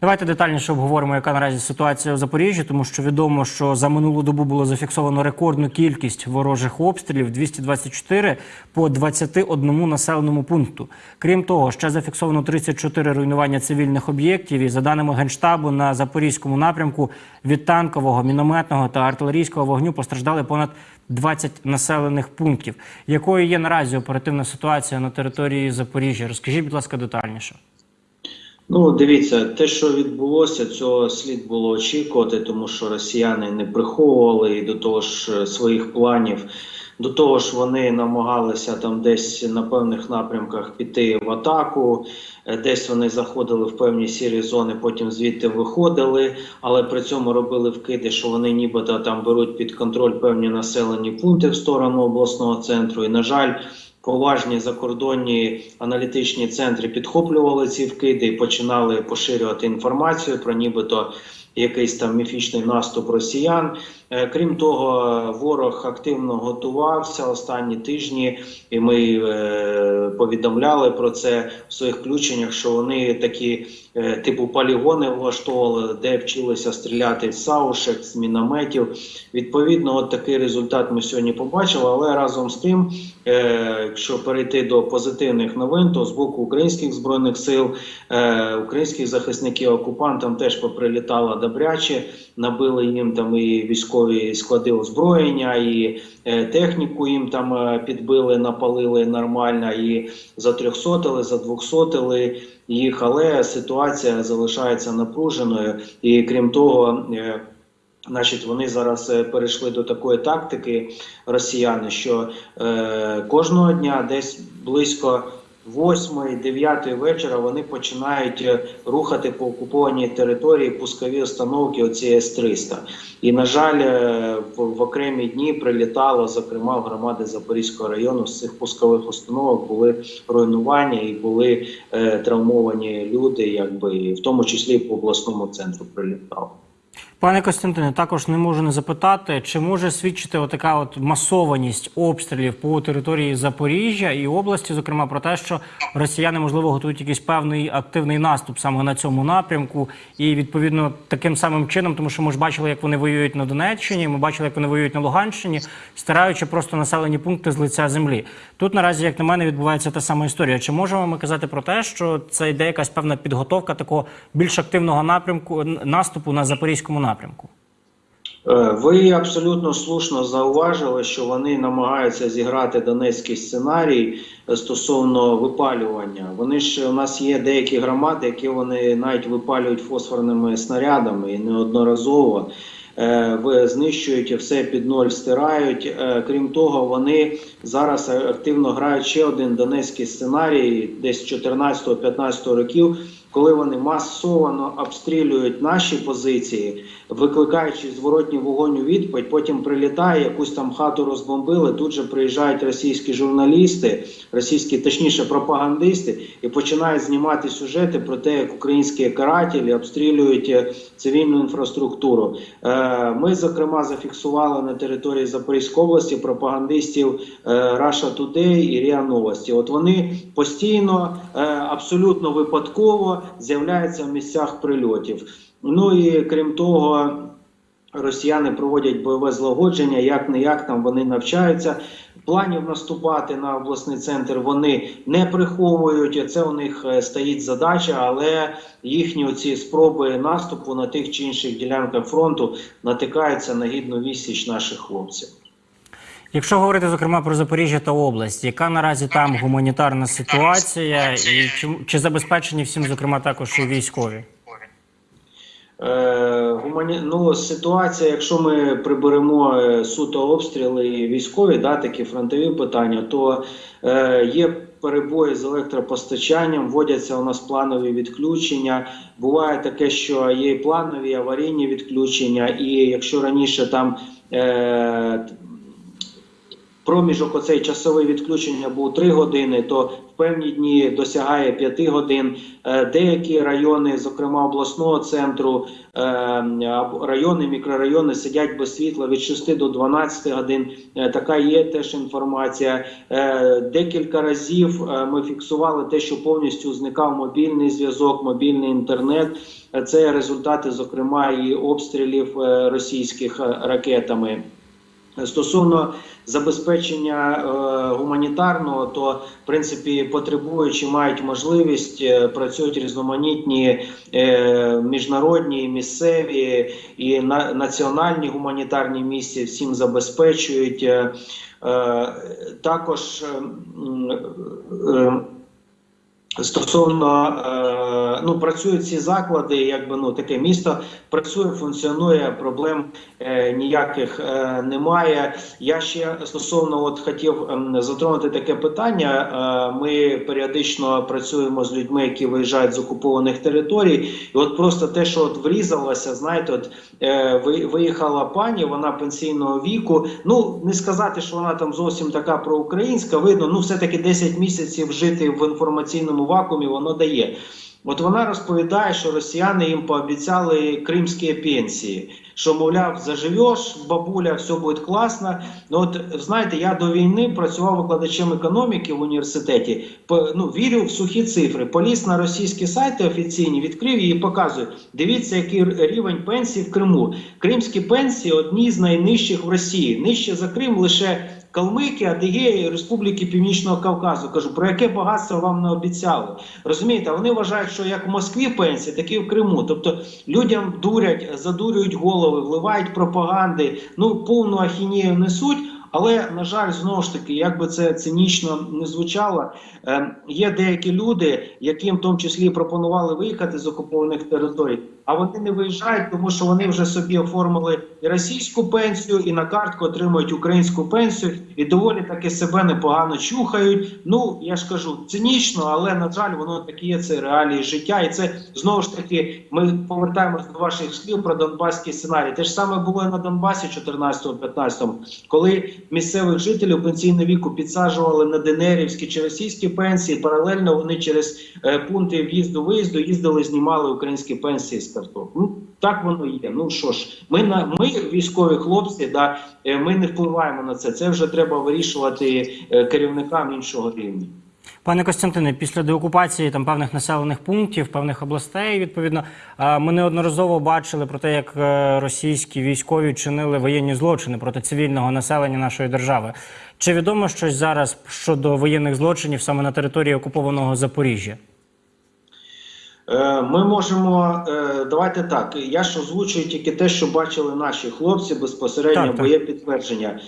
Давайте детальніше обговоримо, яка наразі ситуація в Запоріжжі, тому що відомо, що за минулу добу було зафіксовано рекордну кількість ворожих обстрілів 224 по 21 населеному пункту. Крім того, ще зафіксовано 34 руйнування цивільних об'єктів. І за даними генштабу, на запорізькому напрямку від танкового, мінометного та артилерійського вогню постраждали понад 20 населених пунктів. Якою є наразі оперативна ситуація на території Запоріжжя? Розкажіть, будь ласка, детальніше. Ну, дивіться, те, що відбулося, цього слід було очікувати, тому що росіяни не приховували і до того ж е, своїх планів. До того ж, вони намагалися там десь на певних напрямках піти в атаку, е, десь вони заходили в певні сірі зони, потім звідти виходили, але при цьому робили вкиди, що вони нібито там беруть під контроль певні населені пункти в сторону обласного центру. І, на жаль, поважні закордонні аналітичні центри підхоплювали ці вкиди і починали поширювати інформацію про нібито якийсь там міфічний наступ росіян. Е, Крім того, ворог активно готувався останні тижні, і ми е, повідомляли про це в своїх включеннях, що вони такі е, типу полігони влаштовували, де вчилися стріляти з саушек, з мінометів. Відповідно, от такий результат ми сьогодні побачили. Але разом з тим, якщо перейти до позитивних новин, то з боку українських збройних сил, українських захисників окупантам теж поприлітало добряче, набили їм там і військові склади озброєння, і е, техніку їм там е, підбили, напалили нормально, і затрьохсотили, задвохсотили їх. Але ситуація залишається напруженою, і крім того. е, Значить, вони зараз перейшли до такої тактики, росіяни, що е, кожного дня, десь близько 8-9 вечора, вони починають е, рухати по окупованій території пускові установки оці С-300. І, на жаль, е, в, окремі дні прилітало, зокрема, в громади Запорізького району з цих пускових установок були руйнування і були е, травмовані люди, якби в тому числі і по обласному центру прилітало. Пане Костянтине, також не можу не запитати, чи може свідчити отака от масованість обстрілів по території Запоріжжя і області, зокрема про те, що росіяни можливо готують якийсь певний активний наступ саме на цьому напрямку, і відповідно таким самим чином, тому що ми ж бачили, як вони воюють на Донеччині, ми бачили, як вони воюють на Луганщині, стираючи просто населені пункти з лиця землі. Тут наразі, як на мене, відбувається та сама історія. Чи можемо ми казати про те, що це йде якась певна підготовка такого більш активного напрямку наступу на запорізькому напрямку? Е, Ви абсолютно слушно зауважили, що вони намагаються зіграти донецький сценарій е, стосовно випалювання. Вони ж у нас є деякі громади, які вони навіть випалюють фосфорними снарядами і неодноразово. Е, знищують все під ноль стирають. Е, Крім того, вони зараз активно грають ще один донецький сценарій, десь 14-15 років, коли вони масово обстрілюють наші позиції, викликаючи зворотній вогонь у відповідь, потім прилітає, якусь там хату розбомбили. Тут же приїжджають російські журналісти, російські, точніше, пропагандисти, і починають знімати сюжети про те, як українські карателі обстрілюють е, цивільну інфраструктуру. Е, Ми, зокрема, зафіксували на території Запорізької області пропагандистів е, Russia Today і РІА Новості. От вони постійно, е, абсолютно випадково з'являються в місцях прильотів. Ну і крім того, росіяни проводять бойове злагодження, як не як там вони навчаються. Планів наступати на обласний центр вони не приховують. Це у них е, стоїть задача, але їхні оці спроби наступу на тих чи інших ділянках фронту натикаються на гідну відсіч наших хлопців. Якщо говорити зокрема про Запоріжжя та область, яка наразі там гуманітарна ситуація, і чи, чи забезпечені всім, зокрема, також і військові? Е, гумані... ну, ситуація, якщо ми приберемо е, суто обстріли і військові, да, такі фронтові питання, то е, є перебої з електропостачанням, вводяться у нас планові відключення. Буває таке, що є і планові аварійні відключення, і якщо раніше там. Е, проміжок оцей часовий відключення був 3 години, то в певні дні досягає 5 годин. Е, Деякі райони, зокрема обласного центру, е, райони, мікрорайони сидять без світла від 6 до 12 годин. Е, Така є теж інформація. Декілька разів ми фіксували те, що повністю зникав мобільний зв'язок, мобільний інтернет. Це результати, зокрема, і обстрілів російських ракетами. Стосовно забезпечення е, гуманітарного, то в принципі потребуючі мають можливість е, працюють різноманітні е, міжнародні, місцеві і на, національні гуманітарні місії всім забезпечують. Також Стосовно ну працюють ці заклади, якби ну таке місто працює, функціонує, проблем е, ніяких е, немає. Я ще стосовно от хотів ем, затронути таке питання. Е, ми періодично працюємо з людьми, які виїжджають з окупованих територій, і от просто те, що от врізалося, знаєте, от е, ви- виїхала пані, вона пенсійного віку. Ну не сказати, що вона там зовсім така проукраїнська. Видно, ну все таки 10 місяців жити в інформаційному вакуумі воно дає. От вона розповідає, що росіяни їм пообіцяли кримські пенсії, що мовляв, заживеш, бабуля, все буде класно. Ну от знаєте, я до війни працював викладачем економіки в університеті. По- ну, вірю в сухі цифри. Поліз на російські сайти офіційні, відкрив її і показую. Дивіться, який рівень пенсій в Криму. Кримські пенсії одні з найнижчих в Росії. Нижче за Крим лише Калмики, Адигеї, Республіки Північного Кавказу. Кажу, про яке багатство вам не обіцяли. Розумієте, вони вважають, що як в Москві пенсії, так і в Криму. Тобто людям дурять, задурюють голови, вливають пропаганди, ну повну ахінію несуть. Але на жаль, знову ж таки, як би це цинічно не звучало, е, є деякі люди, яким в тому числі пропонували виїхати з окупованих територій, а вони не виїжджають, тому що вони вже собі оформили і російську пенсію, і на картку отримують українську пенсію, і доволі таки себе непогано чухають. Ну я ж кажу, цинічно, але на жаль, воно такі є це реалії життя, і це знову ж таки. Ми повертаємось до ваших слів про донбаський сценарій. Те ж саме було на Донбасі 14-15, коли місцевих жителів пенсійного віку підсаджували на ДНРівські чи російські пенсії. Паралельно вони через е, пункти в'їзду виїзду їздили, знімали українські пенсії з карток. Ну так воно є. Ну що ж, ми на ми військові хлопці, да е, ми не впливаємо на це. Це вже треба вирішувати е, керівникам іншого рівня. Пане Костянтине, після деокупації там певних населених пунктів, певних областей, відповідно, ми неодноразово бачили про те, як е, російські військові чинили воєнні злочини проти цивільного населення нашої держави. Чи відомо щось зараз щодо воєнних злочинів саме на території окупованого Запоріжжя? Е, Ми можемо е, давайте так. Я ж озвучую тільки те, що бачили наші хлопці безпосередньо, Так, бо є підтвердження.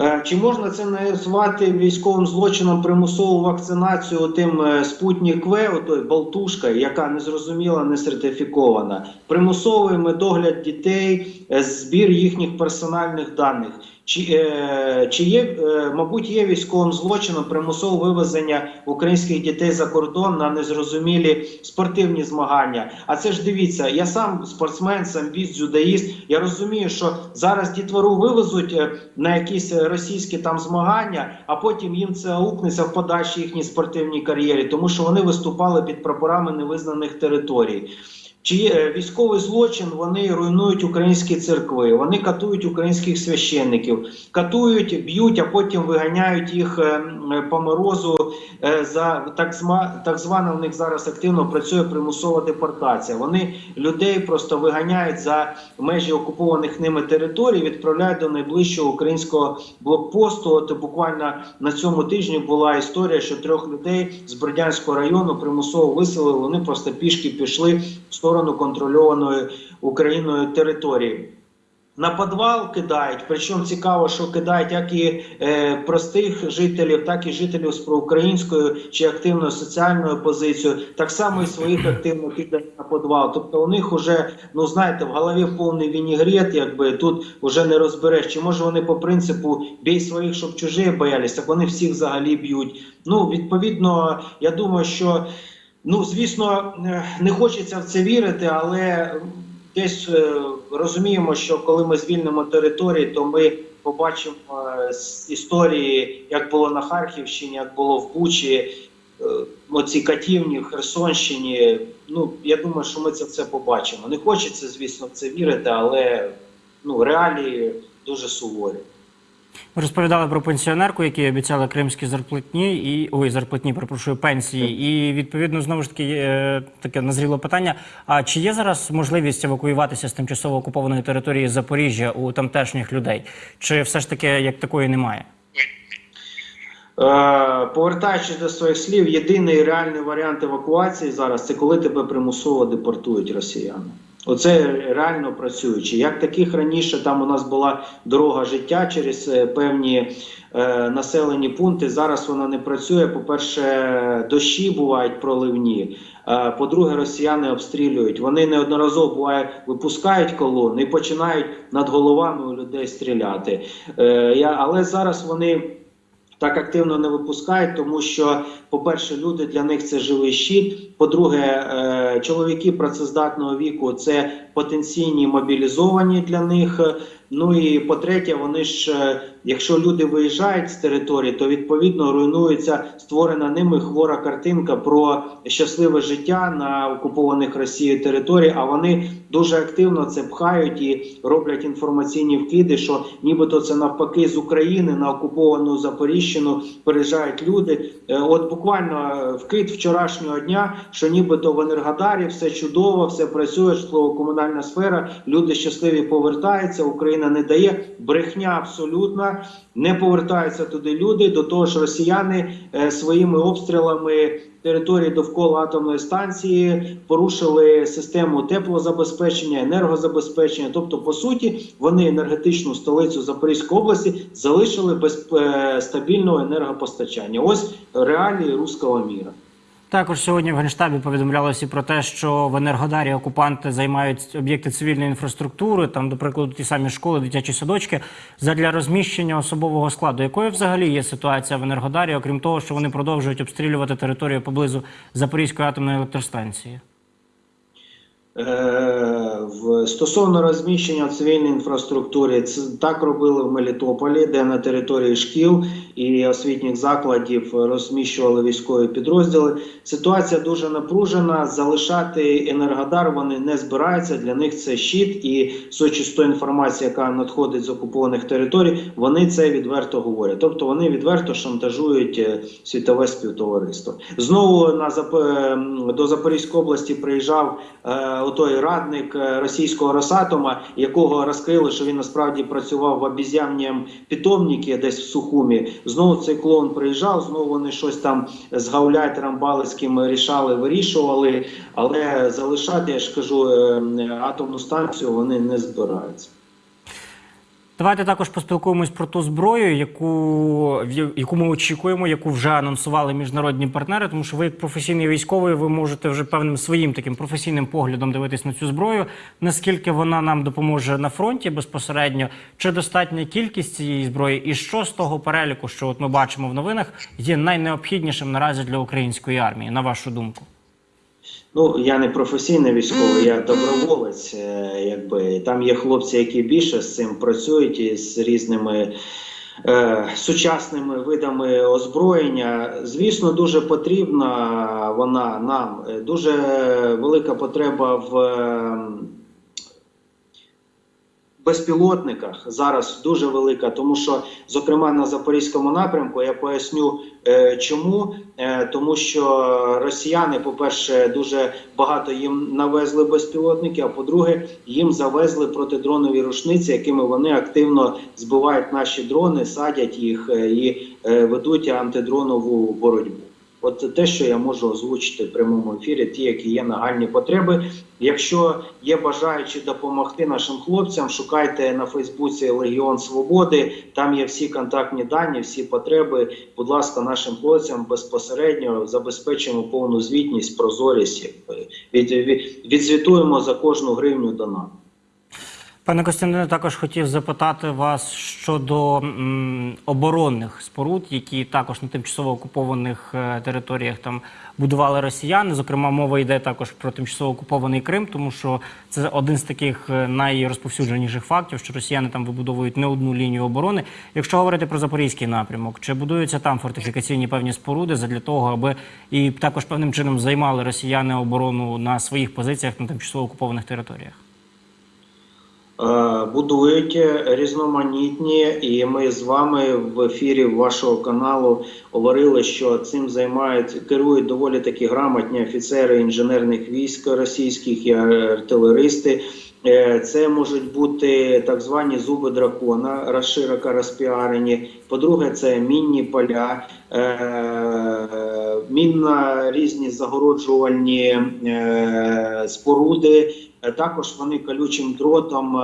Е, Чи можна це назвати військовим злочином примусову вакцинацію тим спутник В, отой болтушка, яка не зрозуміла, не сертифікована, примусовий медогляд дітей, збір їхніх персональних даних. Чи, е, чи є, е, мабуть, є військовим злочином примусове вивезення українських дітей за кордон на незрозумілі спортивні змагання? А це ж дивіться, я сам спортсмен, самбіст, дзюдоїст. Я розумію, що зараз дітвору вивезуть е, на якісь е, російські там змагання, а потім їм це аукнеться в подальшій їхній спортивній кар'єрі, тому що вони виступали під прапорами невизнаних територій. Чи е, військовий злочин вони руйнують українські церкви, вони катують українських священників, катують, б'ють, а потім виганяють їх е, по морозу е, за так зма так звана в них зараз активно працює примусова депортація. Вони людей просто виганяють за межі окупованих ними територій, відправляють до найближчого українського блокпосту. От буквально на цьому тижні була історія, що трьох людей з Бердянського району примусово виселили. Вони просто пішки пішли в сторону контрольованої Україною території. На підвал кидають, причому цікаво, що кидають як і е, простих жителів, так і жителів з проукраїнською чи активною соціальною позицією, так само і своїх активно кидають на підвал. Тобто у них вже, ну знаєте, в голові повний вінігрет, якби тут вже не розбереш. Чи може вони по принципу бій своїх, щоб чужі боялись, так вони всіх взагалі б'ють. Ну, відповідно, я думаю, що ну, звісно, е, не хочеться в це вірити, але десь е, розуміємо, що коли ми звільнимо території, то ми побачимо е, з історії, як було на Харківщині, як було в Бучі, оці катівні в Херсонщині. Ну я думаю, що ми це все побачимо. Не хочеться, звісно, в це вірити, але ну реалії дуже суворі. Ви розповідали про пенсіонерку, якій обіцяли кримські зарплатні і ой, зарплатні, перепрошую, пенсії. І відповідно знову ж таки є таке назріло питання. А чи є зараз можливість евакуюватися з тимчасово окупованої території Запоріжжя у тамтешніх людей? Чи все ж таки як такої немає? Е, повертаючись до своїх слів, єдиний реальний варіант евакуації зараз це коли тебе примусово депортують росіяни. Оце реально працюючи. Як таких раніше там у нас була дорога життя через е, певні е, населені пункти. Зараз вона не працює. По-перше, дощі бувають проливні. Е, по-друге, росіяни обстрілюють. Вони неодноразово буває випускають колони і починають над головами у людей стріляти. Е, я, але зараз вони так активно не випускають, тому що, по-перше, люди для них це живий щит. По-друге, е, чоловіки працездатного віку це потенційні мобілізовані для них. Ну і по-третє, вони ж, е, якщо люди виїжджають з території, то відповідно руйнується створена ними хвора картинка про щасливе життя на окупованих Росією території. А вони дуже активно це пхають і роблять інформаційні вкиди, що нібито це навпаки з України на окуповану Запоріжжину переїжджають люди. Е, От буквально е, вкид вчорашнього дня, що нібито в Енергодарі все чудово, все працює, житлово-комунальна сфера, люди щасливі повертаються. Україна не дає брехня абсолютна. Не повертаються туди люди. До того ж, росіяни е, своїми обстрілами території довкола атомної станції порушили систему теплозабезпечення, енергозабезпечення. Тобто, по суті, вони енергетичну столицю Запорізької області залишили без е, стабільного енергопостачання. Ось реалії руського міра. Також сьогодні в Генштабі повідомлялося про те, що в Енергодарі окупанти займають об'єкти цивільної інфраструктури, там, до прикладу, ті самі школи, дитячі садочки, задля розміщення особового складу. Якою взагалі є ситуація в Енергодарі, окрім того, що вони продовжують обстрілювати територію поблизу Запорізької атомної електростанції? Е, стосовно розміщення цивільної інфраструктури, це так робили в Мелітополі, де на території шкіл і освітніх закладів розміщували військові підрозділи. Ситуація дуже напружена. Залишати енергодар вони не збираються. Для них це щит, і тої інформації, яка надходить з окупованих територій, вони це відверто говорять. Тобто вони відверто шантажують е, світове співтовариство. Знову на Зап... е, до Запорізької області приїжджав. Отой радник е, російського Росатома, якого розкрили, що він насправді працював в обіз'янням питомникі десь в Сухумі. Знову цей клоун приїжджав, знову вони щось там з гауляйтером Балицьким рішали, вирішували, але залишати, я ж кажу, е, атомну станцію вони не збираються. Давайте також поспілкуємось про ту зброю, яку, яку ми очікуємо, яку вже анонсували міжнародні партнери. Тому що ви, як професійний військовий, ви можете вже певним своїм таким професійним поглядом дивитись на цю зброю. Наскільки вона нам допоможе на фронті безпосередньо, чи достатня кількість цієї зброї, і що з того переліку, що от ми бачимо в новинах, є найнеобхіднішим наразі для української армії, на вашу думку? Ну, я не професійний військовий, я доброволець. е, Якби там є хлопці, які більше з цим працюють і з різними е, сучасними видами озброєння. Звісно, дуже потрібна вона нам. Дуже велика потреба в. Безпілотниках зараз дуже велика, тому що, зокрема, на запорізькому напрямку я поясню, е, чому Е, тому, що росіяни, по-перше, дуже багато їм навезли безпілотники. А по-друге, їм завезли протидронові рушниці, якими вони активно збивають наші дрони, садять їх е, і ведуть антидронову боротьбу. От те, що я можу озвучити в прямому ефірі, ті, які є нагальні потреби. Якщо є бажаючі допомогти нашим хлопцям, шукайте на Фейсбуці Легіон Свободи. Там є всі контактні дані, всі потреби. Будь ласка, нашим хлопцям безпосередньо забезпечимо повну звітність, прозорість. Від, від, відзвітуємо за кожну гривню донату. Пане Костянтине, також хотів запитати вас щодо оборонних споруд, які також на тимчасово окупованих е, територіях там будували росіяни. Зокрема, мова йде також про тимчасово окупований Крим, тому що це один з таких е, найрозповсюдженіших фактів, що росіяни там вибудовують не одну лінію оборони. Якщо говорити про запорізький напрямок, чи будуються там фортифікаційні певні споруди для того, аби і також певним чином займали росіяни оборону на своїх позиціях на тимчасово окупованих територіях? Е, Будують різноманітні, і ми з вами в ефірі вашого каналу говорили, що цим займають керують доволі такі грамотні офіцери інженерних військ російських і артилеристи. Е, Це можуть бути так звані зуби дракона, розшироко розпіарені. По-друге, це мінні поля, е, мінно різні загороджувальні е, споруди. Також вони колючим дротом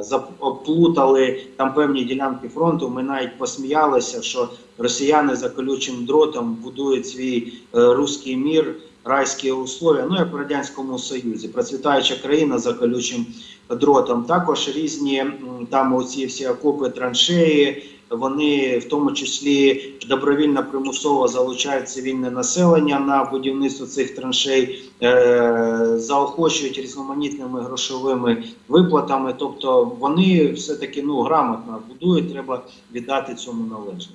зап- оплутали там певні ділянки фронту. Ми навіть посміялися, що росіяни за колючим дротом будують свій руський мір, райські условия. Ну як в радянському союзі, процвітаюча країна за колючим дротом. Також різні там оці всі окопи, траншеї. Вони в тому числі добровільно примусово залучають цивільне населення на будівництво цих траншей, е, заохочують різноманітними грошовими виплатами. Тобто вони все таки ну грамотно будують. Треба віддати цьому належне.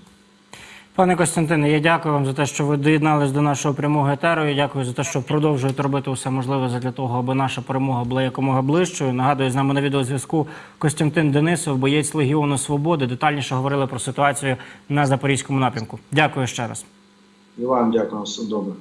Пане Костянтине, я дякую вам за те, що ви доєднались до нашого прямого етеру. Я дякую за те, що продовжуєте робити усе можливе для того, аби наша перемога була якомога ближчою. Нагадую, з нами на відеозв'язку Костянтин Денисов, боєць Легіону Свободи. Детальніше говорили про ситуацію на запорізькому напрямку. Дякую ще раз. І вам дякую, все добре.